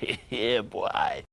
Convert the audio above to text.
yeah, boy.